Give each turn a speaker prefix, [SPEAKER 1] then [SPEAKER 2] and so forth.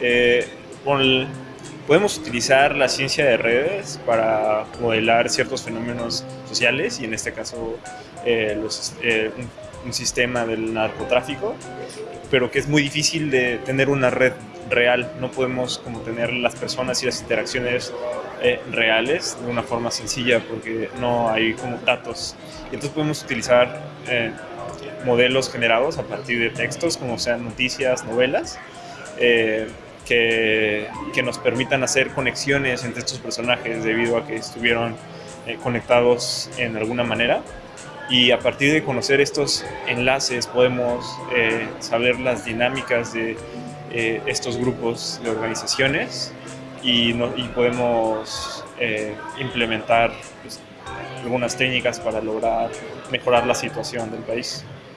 [SPEAKER 1] Eh, podemos utilizar la ciencia de redes para modelar ciertos fenómenos sociales y en este caso eh, eh, un, un, sistema del narcotráfico, pero que es muy difícil de tener una red real. No podemos como tener las personas y las interacciones reales de una forma sencilla porque no hay como datos. Y entonces podemos utilizar modelos generados a partir de textos como sean noticias, novelas, eh, que, que, nos permitan hacer conexiones entre estos personajes debido a que estuvieron eh, conectados en alguna manera. Y a partir de conocer estos enlaces podemos eh, saber las dinámicas de estos grupos de organizaciones y, podemos implementar pues, algunas técnicas para lograr mejorar la situación del país.